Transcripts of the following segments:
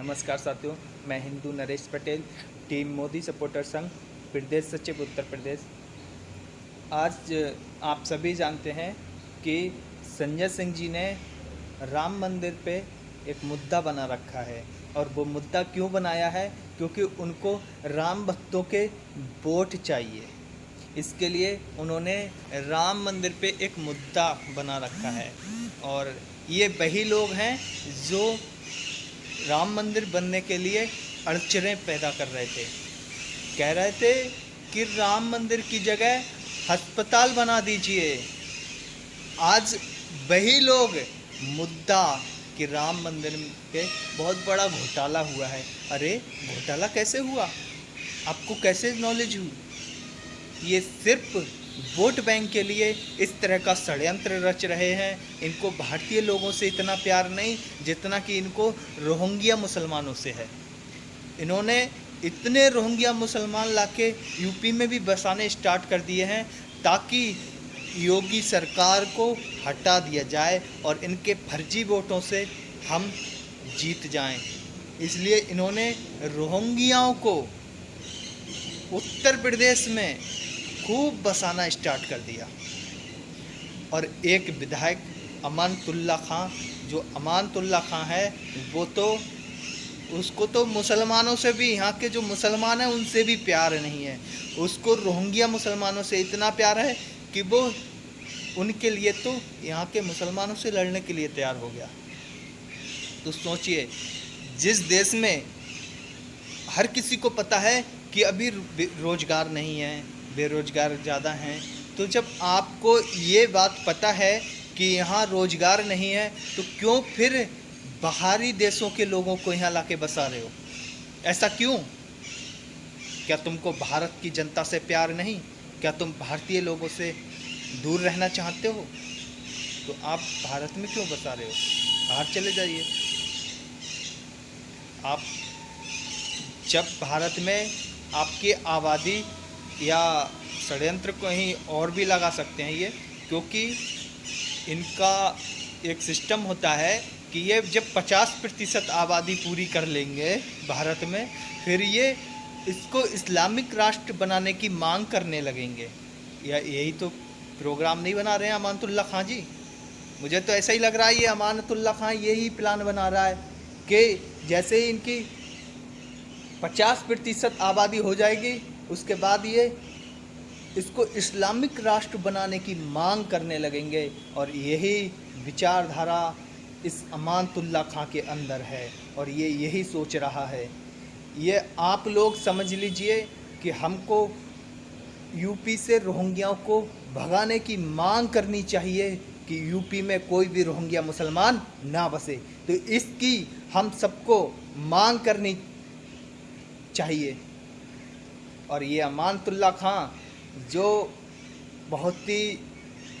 नमस्कार साथियों, मैं हिंदू नरेश पटेल, टीम मोदी सपोर्टर संघ, प्रदेश सचिव, उत्तर प्रदेश। आज आप सभी जानते हैं कि संजय सिंह जी ने राम मंदिर पे एक मुद्दा बना रखा है। और वो मुद्दा क्यों बनाया है? क्योंकि उनको राम भक्तों के वोट चाहिए। इसके लिए उन्होंने राम मंदिर पे एक मुद्दा बना रखा है। और ये वही लोग हैं जो राम मंदिर बनने के लिए अड़चने पैदा कर रहे थे। कह रहे थे कि राम मंदिर की जगह अस्पताल बना दीजिए। आज वही लोग मुद्दा कि राम मंदिर के बहुत बड़ा घोटाला हुआ है। अरे, घोटाला कैसे हुआ? आपको कैसे नॉलेज हुई? ये सिर्फ़ वोट बैंक के लिए इस तरह का षड्यंत्र रच रहे हैं। इनको भारतीय लोगों से इतना प्यार नहीं जितना कि इनको रोहिंग्या मुसलमानों से है। इन्होंने इतने रोहिंग्या मुसलमान लाके यूपी में भी बसाने स्टार्ट कर दिए हैं ताकि योगी सरकार को हटा दिया जाए और इनके फर्जी वोटों से हम जीत जाएँ। इसलिए इन्होंने रोहिंग्याओं को उत्तर प्रदेश में खूब बसाना स्टार्ट कर दिया। और एक विधायक अमानतुल्ला खां, जो अमानतुल्ला खां है, वो तो उसको तो मुसलमानों से भी, यहाँ के जो मुसलमान हैं, उनसे भी प्यार नहीं है। उसको रोहिंग्या मुसलमानों से इतना प्यार है कि वो उनके लिए तो यहाँ के मुसलमानों से लड़ने के लिए तैयार हो गया। तो सोचिए, जिस देश में हर किसी को पता है कि अभी रोज़गार नहीं है बेरोजगार ज़्यादा हैं। तो जब आपको ये बात पता है कि यहाँ रोज़गार नहीं है तो क्यों फिर बाहरी देशों के लोगों को यहाँ ला बसा रहे हो? ऐसा क्यों? क्या तुमको भारत की जनता से प्यार नहीं? क्या तुम भारतीय लोगों से दूर रहना चाहते हो? तो आप भारत में क्यों बसा रहे हो? बाहर चले जाइए। आप जब भारत में आपकी आबादी या षड्यंत्र कहीं और भी लगा सकते हैं ये, क्योंकि इनका एक सिस्टम होता है कि ये जब 50 प्रतिशत आबादी पूरी कर लेंगे भारत में, फिर ये इसको इस्लामिक राष्ट्र बनाने की मांग करने लगेंगे। या यही तो प्रोग्राम नहीं बना रहे हैं अमानतुल्ला खां जी। मुझे तो ऐसा ही लग रहा है ये अमानतुल्ला खां यही प्लान बना रहा है कि जैसे ही इनकी 50 प्रतिशत आबादी हो जाएगी उसके बाद ये इसको इस्लामिक राष्ट्र बनाने की मांग करने लगेंगे और यही विचारधारा इस अमानतुल्ला खां के अंदर है और ये यही सोच रहा है। ये आप लोग समझ लीजिए कि हमको यूपी से रोहिंग्याओं को भगाने की मांग करनी चाहिए कि यूपी में कोई भी रोहिंग्या मुसलमान ना बसे। तो इसकी हम सबको मांग करनी चाहिए। और ये अमानतुल्ला खां जो बहुत ही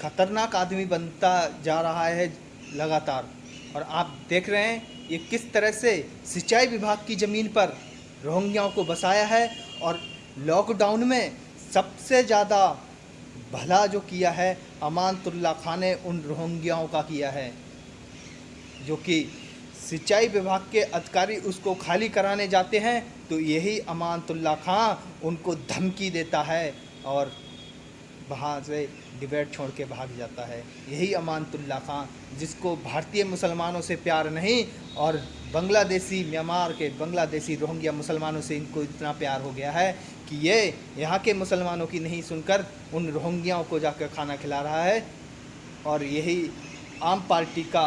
ख़तरनाक आदमी बनता जा रहा है लगातार। और आप देख रहे हैं ये किस तरह से सिंचाई विभाग की ज़मीन पर रोहिंग्याओं को बसाया है और लॉकडाउन में सबसे ज़्यादा भला जो किया है अमानतुल्ला खां ने उन रोहिंग्याओं का किया है, जो कि सिंचाई विभाग के अधिकारी उसको खाली कराने जाते हैं तो यही अमानतुल्ला खां उनको धमकी देता है और वहाँ से डिबेट छोड़ के भाग जाता है। यही अमानतुल्ला खां, जिसको भारतीय मुसलमानों से प्यार नहीं और बांग्लादेशी म्यांमार के बांग्लादेशी रोहिंग्या मुसलमानों से इनको इतना प्यार हो गया है कि ये यहाँ के मुसलमानों की नहीं सुनकर उन रोहिंग्याओं को जाकर खाना खिला रहा है। और यही आम पार्टी का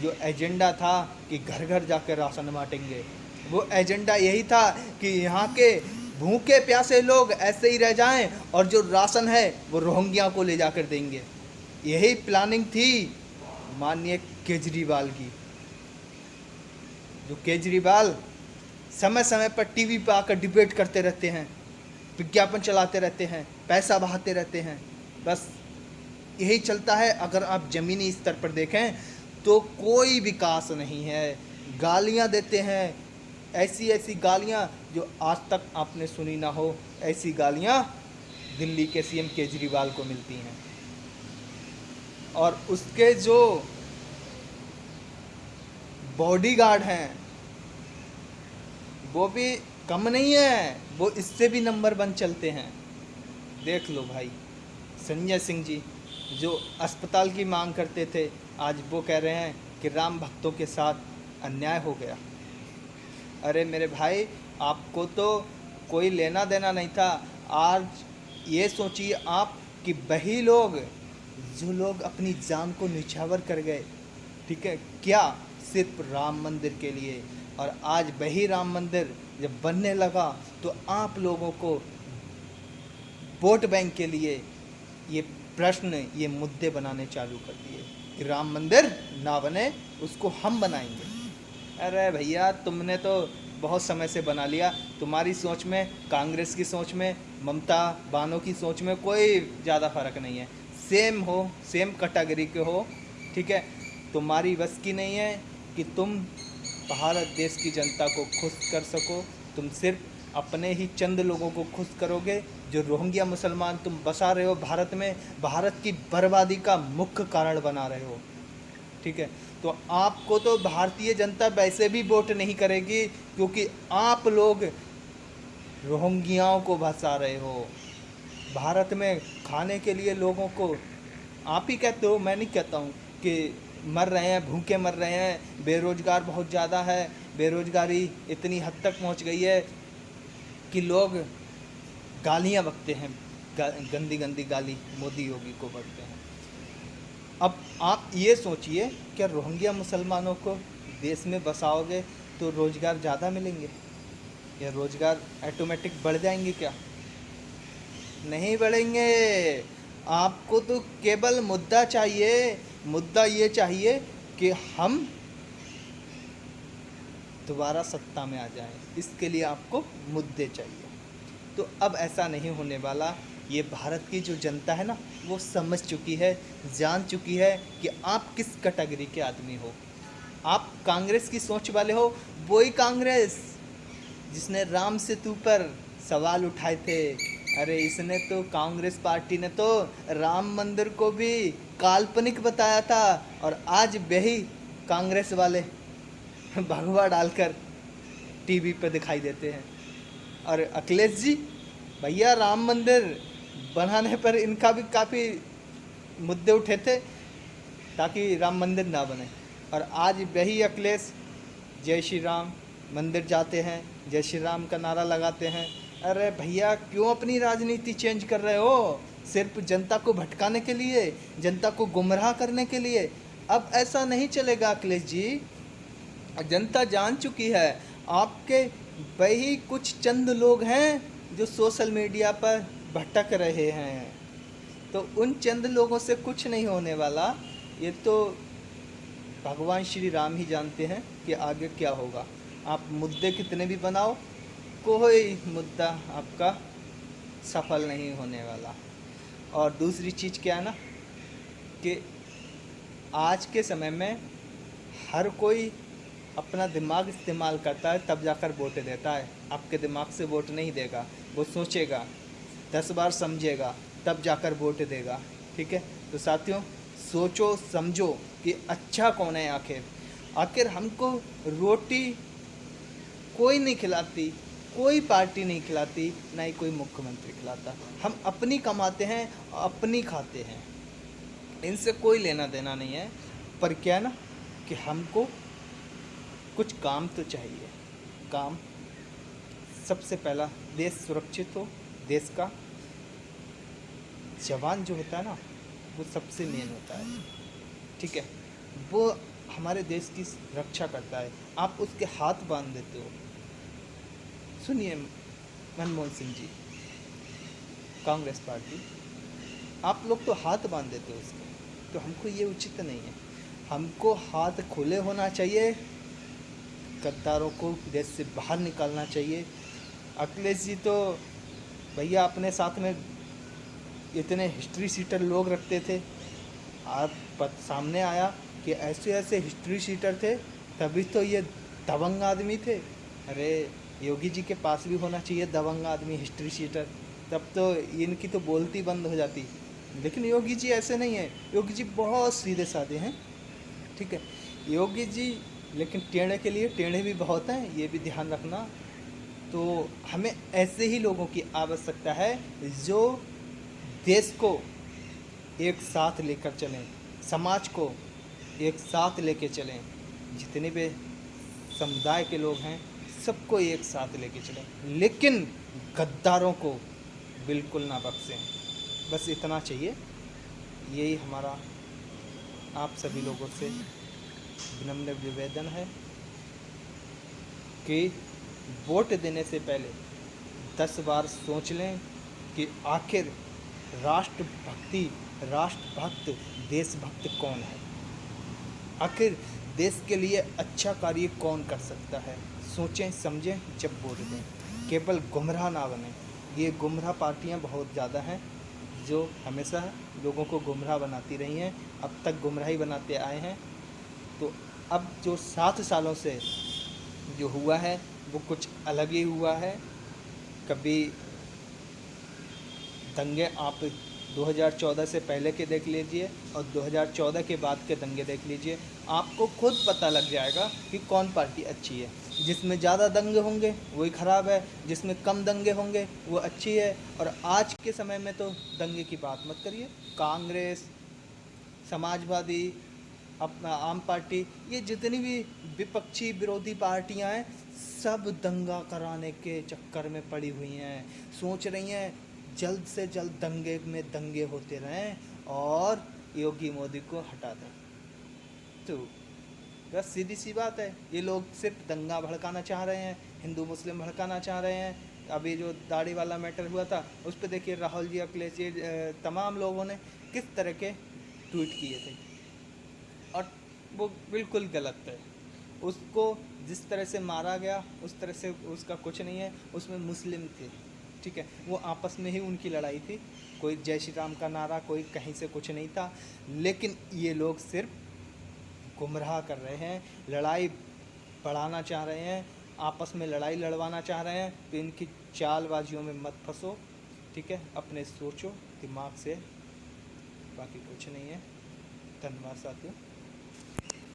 जो एजेंडा था कि घर घर जाकर राशन बांटेंगे। वो एजेंडा यही था कि यहाँ के भूखे प्यासे लोग ऐसे ही रह जाएँ और जो राशन है वो रोहिंग्या को ले जाकर देंगे। यही प्लानिंग थी माननीय केजरीवाल की। जो केजरीवाल समय समय पर टीवी पर आकर डिबेट करते रहते हैं, विज्ञापन चलाते रहते हैं, पैसा बहाते रहते हैं। बस यही चलता है। अगर आप ज़मीनी स्तर पर देखें तो कोई विकास नहीं है। गालियाँ देते हैं। ऐसी ऐसी गालियाँ जो आज तक आपने सुनी ना हो, ऐसी गालियाँ दिल्ली के सीएम केजरीवाल को मिलती हैं। और उसके जो बॉडीगार्ड हैं, वो भी कम नहीं है, वो इससे भी नंबर वन चलते हैं। देख लो भाई, संजय सिंह जी। जो अस्पताल की मांग करते थे, आज वो कह रहे हैं कि राम भक्तों के साथ अन्याय हो गया। अरे मेरे भाई, आपको तो कोई लेना देना नहीं था। आज ये सोचिए आप कि वही लोग, जो लोग अपनी जान को निछावर कर गए, ठीक है, क्या सिर्फ़ राम मंदिर के लिए? और आज वही राम मंदिर जब बनने लगा तो आप लोगों को वोट बैंक के लिए ये प्रश्न ये मुद्दे बनाने चालू कर दिए कि राम मंदिर ना बने, उसको हम बनाएँगे। अरे भैया, तुमने तो बहुत समय से बना लिया। तुम्हारी सोच में, कांग्रेस की सोच में, ममता बानो की सोच में कोई ज़्यादा फ़र्क नहीं है। सेम हो, सेम कैटेगरी के हो, ठीक है? तुम्हारी बस की नहीं है कि तुम भारत देश की जनता को खुश कर सको। तुम सिर्फ़ अपने ही चंद लोगों को खुश करोगे जो रोहिंग्या मुसलमान तुम बसा रहे हो भारत में, भारत की बर्बादी का मुख्य कारण बना रहे हो। ठीक है? तो आपको तो भारतीय जनता वैसे भी वोट नहीं करेगी, क्योंकि आप लोग रोहिंग्याओं को बसा रहे हो। भारत में खाने के लिए लोगों को, आप ही कहते हो, मैं नहीं कहता हूँ कि मर रहे हैं, भूखे मर रहे हैं, बेरोजगार बहुत ज़्यादा है, बेरोजगारी इतनी हद तक पहुँच गई है कि लोग गालियाँ बकते हैं गंदी गंदी गाली मोदी योगी को बकते हैं। अब आप ये सोचिए, क्या रोहिंग्या मुसलमानों को देश में बसाओगे तो रोज़गार ज़्यादा मिलेंगे? या रोज़गार ऑटोमेटिक बढ़ जाएँगे क्या? नहीं बढ़ेंगे। आपको तो केवल मुद्दा चाहिए, मुद्दा ये चाहिए कि हम दोबारा सत्ता में आ जाएँ। इसके लिए आपको मुद्दे चाहिए। तो अब ऐसा नहीं होने वाला। ये भारत की जो जनता है ना, वो समझ चुकी है, जान चुकी है कि आप किस कैटेगरी के आदमी हो। आप कांग्रेस की सोच वाले हो, वही कांग्रेस जिसने राम सेतु पर सवाल उठाए थे। अरे इसने तो कांग्रेस पार्टी ने तो राम मंदिर को भी काल्पनिक बताया था और आज वही कांग्रेस वाले भगवा डालकर टीवी पर दिखाई देते हैं। और अखिलेश जी, भैया राम मंदिर बनाने पर इनका भी काफ़ी मुद्दे उठे थे ताकि राम मंदिर ना बने। और आज वही अखिलेश, जय श्री राम, मंदिर जाते हैं, जय श्री राम का नारा लगाते हैं। अरे भैया, क्यों अपनी राजनीति चेंज कर रहे हो? सिर्फ़ जनता को भटकाने के लिए, जनता को गुमराह करने के लिए। अब ऐसा नहीं चलेगा अखिलेश जी। जनता जान चुकी है, आपके वही कुछ चंद लोग हैं जो सोशल मीडिया पर भटक रहे हैं। तो उन चंद लोगों से कुछ नहीं होने वाला। ये तो भगवान श्री राम ही जानते हैं कि आगे क्या होगा। आप मुद्दे कितने भी बनाओ, कोई मुद्दा आपका सफल नहीं होने वाला। और दूसरी चीज़ क्या है ना, कि आज के समय में हर कोई अपना दिमाग इस्तेमाल करता है, तब जाकर वोट देता है। आपके दिमाग से वोट नहीं देगा, वो सोचेगा, दस बार समझेगा, तब जाकर वोट देगा, ठीक है? तो साथियों, सोचो, समझो कि अच्छा कौन है आखिर। आखिर हमको रोटी कोई नहीं खिलाती, कोई पार्टी नहीं खिलाती, ना ही कोई मुख्यमंत्री खिलाता। हम अपनी कमाते हैं, अपनी खाते हैं। इनसे कोई लेना देना नहीं है। पर क्या ना, कि हमको कुछ काम तो चाहिए। काम सबसे पहला, देश सुरक्षित हो, देश का जवान जो होता है ना, वो सबसे मेन होता है। ठीक है? वो हमारे देश की रक्षा करता है। आप उसके हाथ बाँध देते हो। सुनिए मनमोहन सिंह जी, कांग्रेस पार्टी। आप लोग तो हाथ बाँध देते हो उसके। तो हमको ये उचित नहीं है। हमको हाथ खुले होना चाहिए। गद्दारों को देश से बाहर निकालना चाहिए। अखिलेश जी तो भैया अपने साथ में इतने हिस्ट्री सीटर लोग रखते थे। आप सामने आया कि ऐसे ऐसे हिस्ट्री सीटर थे, तभी तो ये दबंग आदमी थे। अरे, योगी जी के पास भी होना चाहिए दबंग आदमी हिस्ट्री सीटर तब तो इनकी तो बोलती बंद हो जाती। लेकिन योगी जी ऐसे नहीं है। योगी जी बहुत सीधे साधे हैं। ठीक है? योगी जी लेकिन टेढ़े के लिए टेढ़े भी बहुत हैं, ये भी ध्यान रखना। तो हमें ऐसे ही लोगों की आवश्यकता है जो देश को एक साथ लेकर चलें, समाज को एक साथ लेके चलें। जितने भी समुदाय के लोग हैं, सबको एक साथ लेके चलें। लेकिन गद्दारों को बिल्कुल ना बख्शें। बस इतना चाहिए। यही हमारा आप सभी लोगों से विनम्र निवेदन है कि वोट देने से पहले दस बार सोच लें कि आखिर राष्ट्रभक्ति, राष्ट्रभक्त, देशभक्त कौन है? आखिर देश के लिए अच्छा कार्य कौन कर सकता है? सोचें, समझें, जब वोट दें। केवल गुमराह ना बने। ये गुमराह पार्टियाँ बहुत ज़्यादा हैं जो हमेशा लोगों को गुमराह बनाती रही हैं। अब तक गुमराही बनाते आए हैं। तो अब जो सात सालों से जो हुआ है, वो कुछ अलग ही हुआ है। कभी दंगे आप 2014 से पहले के देख लीजिए और 2014 के बाद के दंगे देख लीजिए, आपको खुद पता लग जाएगा कि कौन पार्टी अच्छी है। जिसमें ज़्यादा दंगे होंगे, वही ख़राब है। जिसमें कम दंगे होंगे, वो अच्छी है। और आज के समय में तो दंगे की बात मत करिए। कांग्रेस, समाजवादी अपना आम पार्टी, ये जितनी भी विपक्षी विरोधी पार्टियाँ हैं, सब दंगा कराने के चक्कर में पड़ी हुई हैं। सोच रही हैं, जल्द से जल्द दंगे में दंगे होते रहें और योगी मोदी को हटा दें। तो बस सीधी सी बात है, ये लोग सिर्फ़ दंगा भड़काना चाह रहे हैं, हिंदू मुस्लिम भड़काना चाह रहे हैं। अभी जो दाढ़ी वाला मैटर हुआ था, उस पर देखिए राहुल जी, अखिलेश जी तमाम लोगों ने किस तरह के ट्वीट किए थे। वो बिल्कुल गलत है। उसको जिस तरह से मारा गया, उस तरह से उसका कुछ नहीं है। उसमें मुस्लिम थे, ठीक है? वो आपस में ही उनकी लड़ाई थी। कोई जय श्री राम का नारा, कोई कहीं से कुछ नहीं था। लेकिन ये लोग सिर्फ़ गुमराह कर रहे हैं, लड़ाई बढ़ाना चाह रहे हैं, आपस में लड़ाई लड़वाना चाह रहे हैं। तो इनकी चालबाजियों में मत फंसो, ठीक है? अपने सोचो, दिमाग से। बाकी कुछ नहीं है। धन्यवाद साथियों।